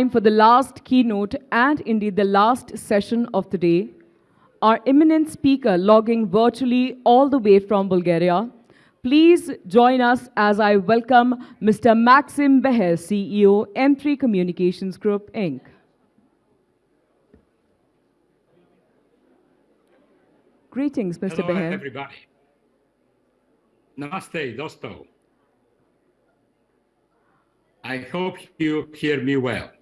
time for the last keynote and indeed the last session of the day. Our eminent speaker logging virtually all the way from Bulgaria. Please join us as I welcome Mr. Maxim Behar, CEO, M3 Communications Group, Inc. Greetings, Mr. Hello, Behar. everybody. Namaste, Dosto. I hope you hear me well.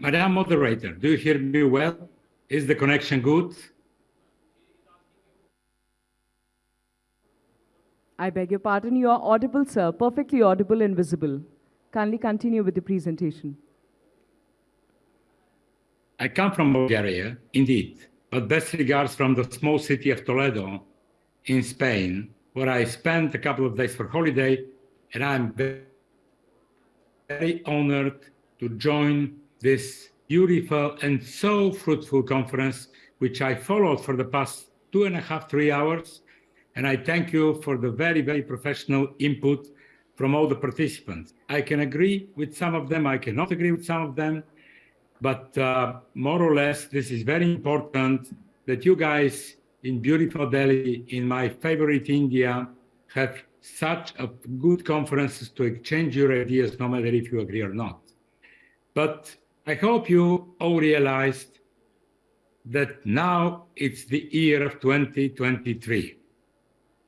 Madam Moderator, do you hear me well? Is the connection good? I beg your pardon, you are audible, sir, perfectly audible and visible. Kindly continue with the presentation. I come from Bulgaria, indeed, but best regards from the small city of Toledo in Spain, where I spent a couple of days for holiday, and I'm very, very honored to join this beautiful and so fruitful conference, which I followed for the past two and a half, three hours. And I thank you for the very, very professional input from all the participants. I can agree with some of them, I cannot agree with some of them, but uh, more or less, this is very important that you guys in beautiful Delhi, in my favorite India, have such a good conferences to exchange your ideas, no matter if you agree or not. But I hope you all realized that now it's the year of 2023.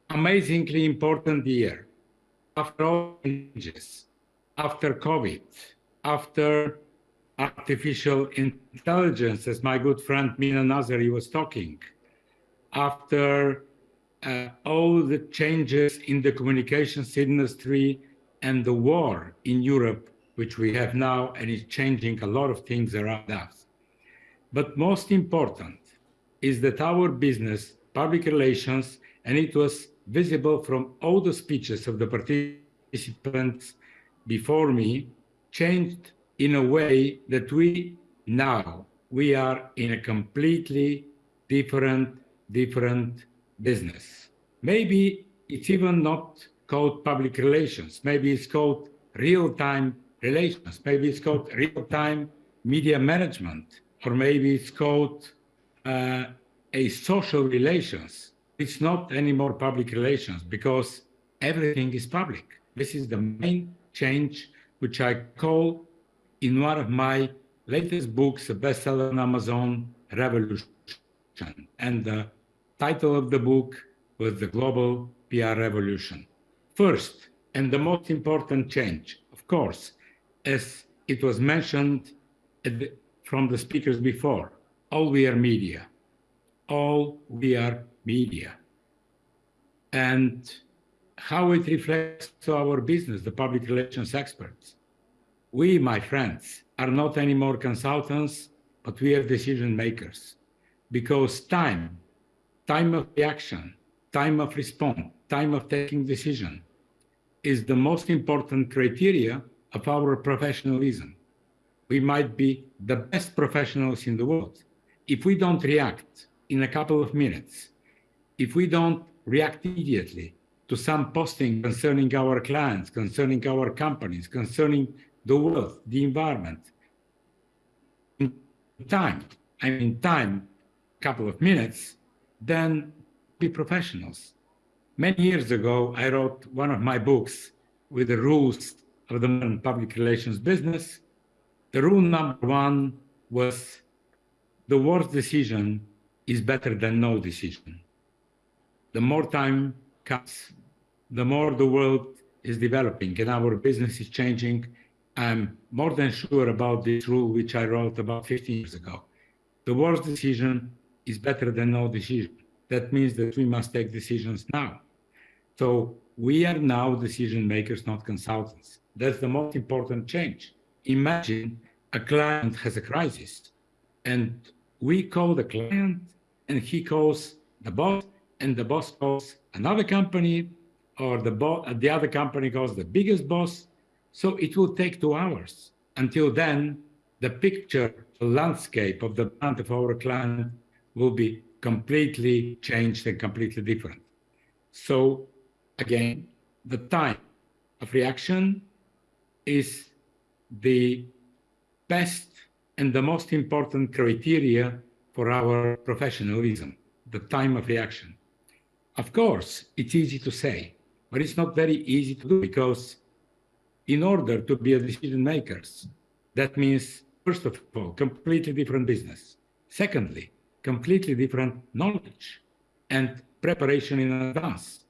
Amazingly important year. After all changes, after COVID, after artificial intelligence, as my good friend Mina Nazari was talking, after uh, all the changes in the communications industry and the war in Europe, which we have now and is changing a lot of things around us. But most important is that our business, public relations, and it was visible from all the speeches of the participants before me, changed in a way that we now, we are in a completely different, different business. Maybe it's even not called public relations. Maybe it's called real-time relations. Maybe it's called real-time media management, or maybe it's called uh, a social relations. It's not anymore public relations because everything is public. This is the main change, which I call in one of my latest books, a bestseller on Amazon, Revolution. And the title of the book was The Global PR Revolution. First, and the most important change, of course, as it was mentioned the, from the speakers before, all we are media. All we are media. And how it reflects to our business, the public relations experts. We, my friends, are not anymore consultants, but we are decision makers. Because time, time of reaction, time of response, time of taking decision is the most important criteria of our professionalism. We might be the best professionals in the world. If we don't react in a couple of minutes, if we don't react immediately to some posting concerning our clients, concerning our companies, concerning the world, the environment, in time, I mean time, a couple of minutes, then be professionals. Many years ago, I wrote one of my books with the rules of the public relations business. The rule number one was the worst decision is better than no decision. The more time comes, the more the world is developing and our business is changing. I'm more than sure about this rule, which I wrote about 15 years ago. The worst decision is better than no decision. That means that we must take decisions now. So we are now decision makers, not consultants. That's the most important change. Imagine a client has a crisis and we call the client and he calls the boss and the boss calls another company or the, the other company calls the biggest boss. So it will take two hours. Until then, the picture, the landscape of the brand of our client will be completely changed and completely different. So again, the time of reaction is the best and the most important criteria for our professionalism, the time of reaction. Of course, it's easy to say, but it's not very easy to do because in order to be a decision makers, that means, first of all, completely different business. Secondly, completely different knowledge and preparation in advance.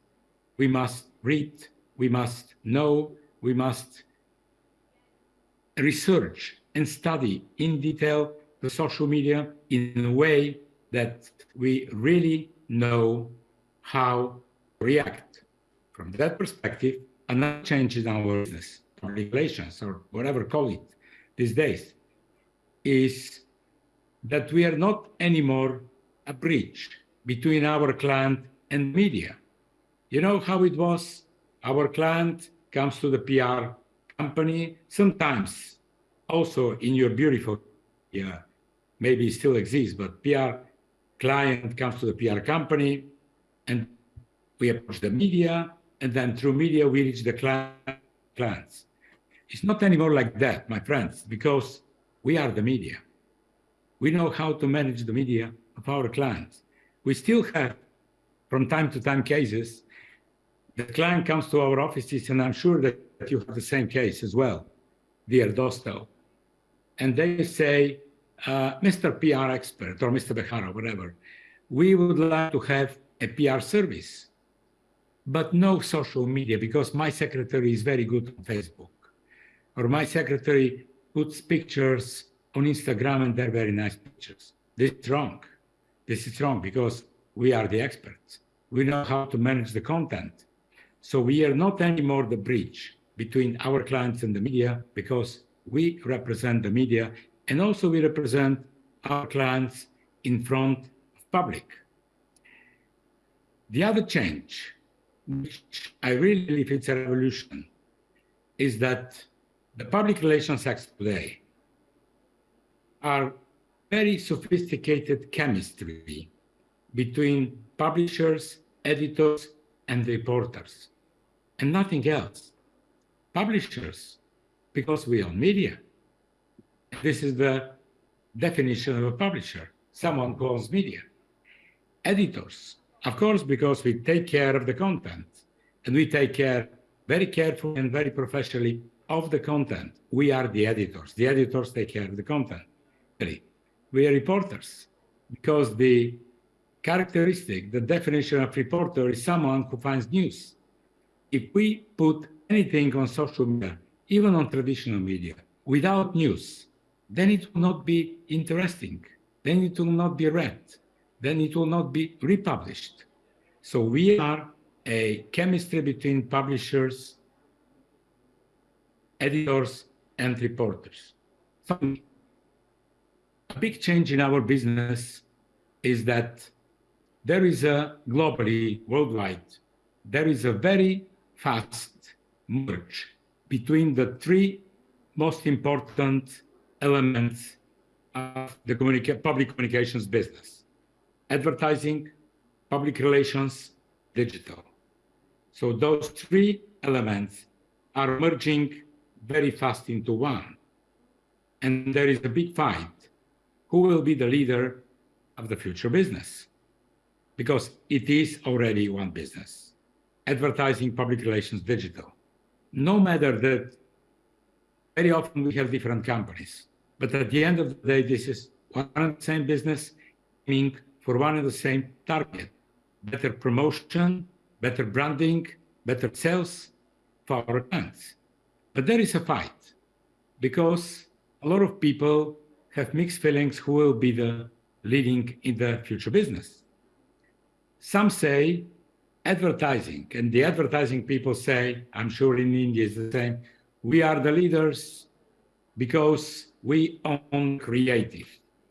We must read, we must know, we must research and study in detail the social media in a way that we really know how to react. From that perspective, another change in our business, regulations, or whatever call it these days, is that we are not anymore a bridge between our client and media. You know how it was? Our client comes to the PR company, sometimes also in your beautiful, yeah, maybe still exists, but PR client comes to the PR company and we approach the media and then through media we reach the clients. It's not anymore like that, my friends, because we are the media. We know how to manage the media of our clients. We still have, from time to time, cases. The client comes to our offices, and I'm sure that you have the same case as well, dear Dosto. And they say, uh, Mr. PR expert or Mr. Behara, whatever, we would like to have a PR service, but no social media because my secretary is very good on Facebook, or my secretary puts pictures on Instagram and they're very nice pictures. This is wrong. This is wrong because we are the experts. We know how to manage the content. So we are not anymore the bridge between our clients and the media because we represent the media and also we represent our clients in front of public. The other change, which I really believe it's a revolution, is that the public relations acts today are very sophisticated chemistry between publishers, editors, and reporters, and nothing else. Publishers, because we are media. This is the definition of a publisher, someone owns media. Editors, of course, because we take care of the content, and we take care very carefully and very professionally of the content. We are the editors. The editors take care of the content. We are reporters because the characteristic, the definition of reporter is someone who finds news. If we put anything on social media, even on traditional media, without news, then it will not be interesting. Then it will not be read. Then it will not be republished. So we are a chemistry between publishers, editors, and reporters a big change in our business is that there is a globally, worldwide, there is a very fast merge between the three most important elements of the communica public communications business. Advertising, public relations, digital. So those three elements are merging very fast into one. And there is a big fight who will be the leader of the future business? Because it is already one business advertising, public relations, digital. No matter that very often we have different companies, but at the end of the day, this is one and the same business, aiming for one and the same target better promotion, better branding, better sales for our clients. But there is a fight because a lot of people have mixed feelings who will be the leading in the future business. Some say advertising, and the advertising people say, I'm sure in India is the same, we are the leaders because we own creative,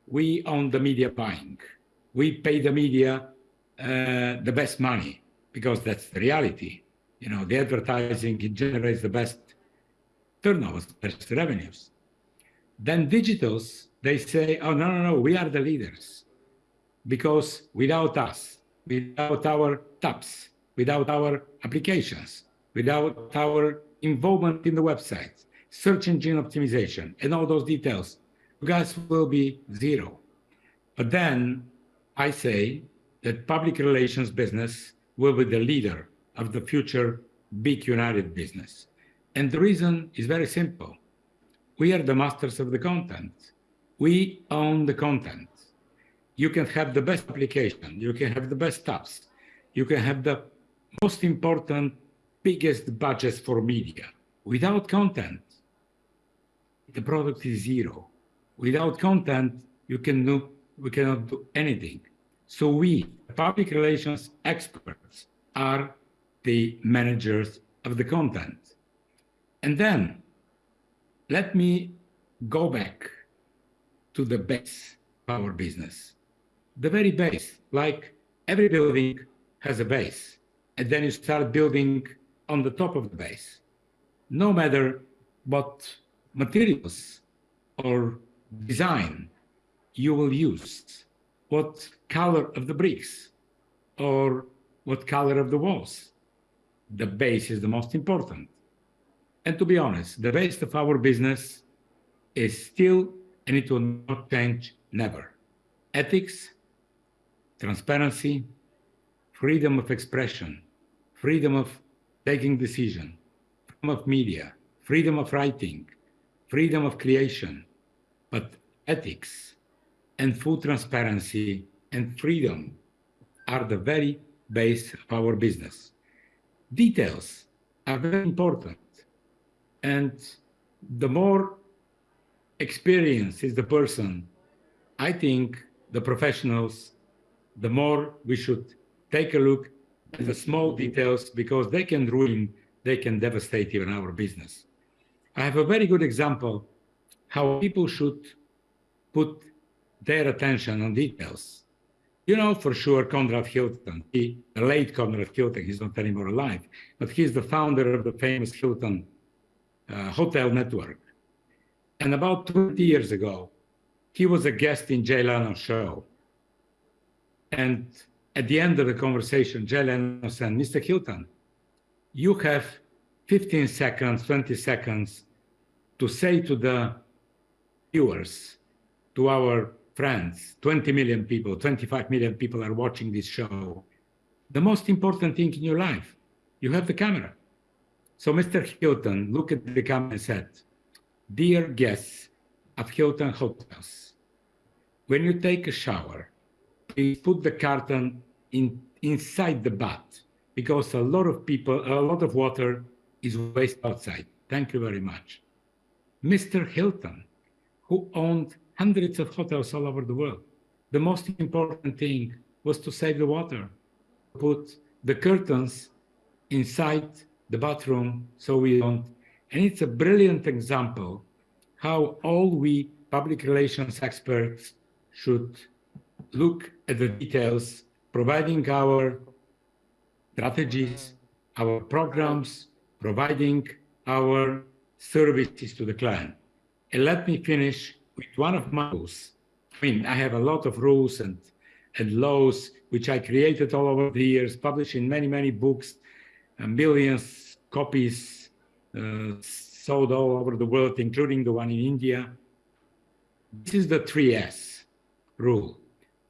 we own the media buying, we pay the media uh, the best money because that's the reality. You know, the advertising, generates the best turnovers, the best revenues. Then digitals they say, oh, no, no, no, we are the leaders. Because without us, without our tops, without our applications, without our involvement in the website, search engine optimization, and all those details, you guys will be zero. But then I say that public relations business will be the leader of the future big united business. And the reason is very simple. We are the masters of the content. We own the content. You can have the best application, you can have the best apps, you can have the most important, biggest budgets for media. Without content, the product is zero. Without content, you can do, we cannot do anything. So we, public relations experts, are the managers of the content. And then let me go back to the base of our business. The very base, like every building has a base, and then you start building on the top of the base. No matter what materials or design you will use, what color of the bricks, or what color of the walls. The base is the most important. And to be honest, the base of our business is still, and it will not change never. Ethics, transparency, freedom of expression, freedom of taking decision, freedom of media, freedom of writing, freedom of creation, but ethics and full transparency and freedom are the very base of our business. Details are very important. And the more experienced is the person, I think the professionals, the more we should take a look at the small details because they can ruin, they can devastate even our business. I have a very good example how people should put their attention on details. You know for sure Conrad Hilton, he, the late Conrad Hilton, he's not anymore alive, but he's the founder of the famous Hilton uh, hotel network. And about 20 years ago, he was a guest in Jay Leno's show. And at the end of the conversation, Jay Leno said, Mr. Hilton, you have 15 seconds, 20 seconds to say to the viewers, to our friends, 20 million people, 25 million people are watching this show. The most important thing in your life, you have the camera. So Mr. Hilton looked at the camera and said, Dear guests of Hilton Hotels, when you take a shower, please put the carton in, inside the bath because a lot of people, a lot of water is waste outside. Thank you very much. Mr. Hilton, who owned hundreds of hotels all over the world. The most important thing was to save the water, put the curtains inside the bathroom so we don't. And it's a brilliant example how all we public relations experts should look at the details, providing our strategies, our programs, providing our services to the client. And let me finish with one of my rules. I mean, I have a lot of rules and, and laws which I created all over the years, published in many, many books, uh, millions copies uh, sold all over the world, including the one in India. This is the 3S rule.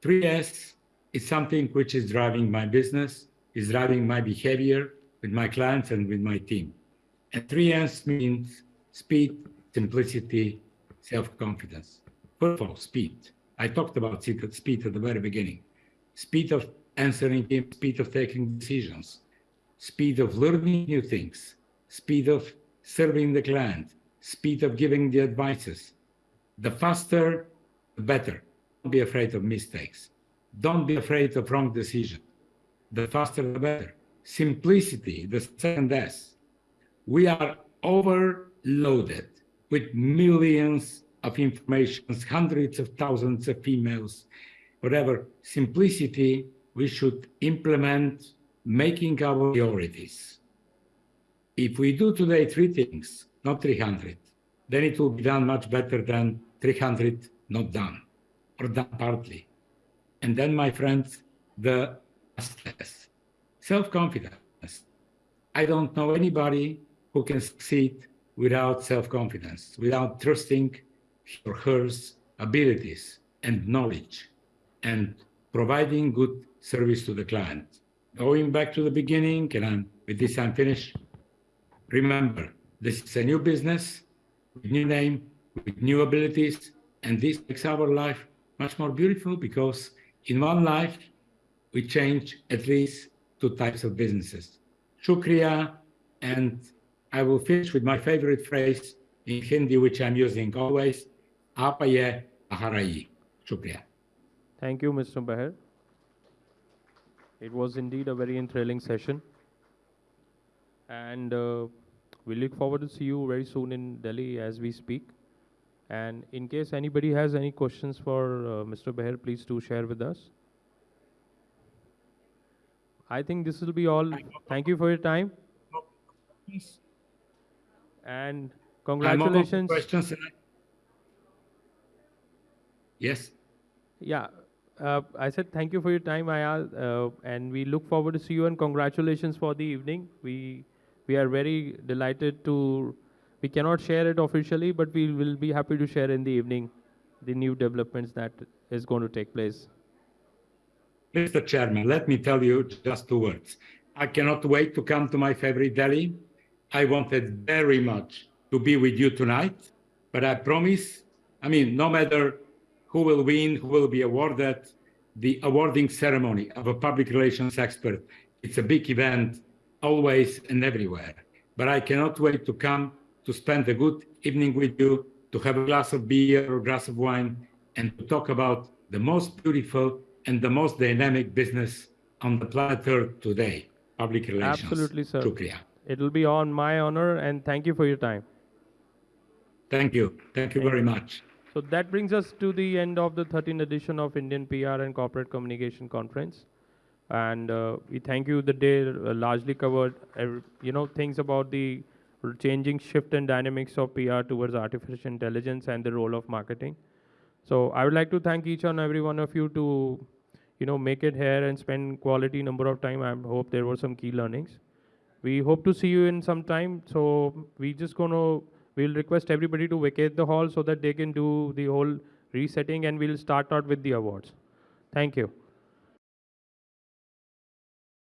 3S is something which is driving my business, is driving my behavior with my clients and with my team. And 3S means speed, simplicity, self-confidence. First of all, speed. I talked about speed at the very beginning. Speed of answering speed of taking decisions, speed of learning new things, speed of serving the client, speed of giving the advices. The faster, the better. Don't be afraid of mistakes. Don't be afraid of wrong decision. The faster, the better. Simplicity, the second S. We are overloaded with millions of information, hundreds of thousands of emails, whatever. Simplicity, we should implement making our priorities. If we do today three things, not 300, then it will be done much better than 300 not done partly. And then, my friends, the self confidence. I don't know anybody who can succeed without self confidence, without trusting his or her abilities and knowledge, and providing good service to the client. Going back to the beginning, and I'm, with this I'm finished. Remember, this is a new business, with new name, with new abilities, and this makes our life much more beautiful because in one life we change at least two types of businesses. Shukriya, and I will finish with my favorite phrase in Hindi, which I'm using always, Apaye Aharayi. Shukriya. Thank you, Mr. Behar. It was indeed a very thrilling session. And uh, we look forward to see you very soon in Delhi as we speak. And in case anybody has any questions for uh, Mr. Behar, please do share with us. I think this will be all. Thank you for your time and I'm congratulations. Questions. Yes. Yeah, uh, I said thank you for your time, Ayaz, uh, and we look forward to see you and congratulations for the evening. We we are very delighted to. We cannot share it officially, but we will be happy to share in the evening the new developments that is going to take place. Mr. Chairman, let me tell you just two words. I cannot wait to come to my favorite Delhi. I wanted very much to be with you tonight, but I promise, I mean, no matter who will win, who will be awarded, the awarding ceremony of a public relations expert, it's a big event always and everywhere. But I cannot wait to come to spend a good evening with you, to have a glass of beer or a glass of wine, and to talk about the most beautiful and the most dynamic business on the planet Earth today, public relations. Absolutely, sir. Shukriya. It will be on my honor, and thank you for your time. Thank you. Thank you very much. So that brings us to the end of the 13th edition of Indian PR and Corporate Communication Conference. And uh, we thank you. The day uh, largely covered, you know, things about the changing shift and dynamics of PR towards artificial intelligence and the role of marketing. So I would like to thank each and every one of you to, you know, make it here and spend quality number of time. I hope there were some key learnings. We hope to see you in some time. So we just gonna we'll request everybody to vacate the hall so that they can do the whole resetting and we'll start out with the awards. Thank you.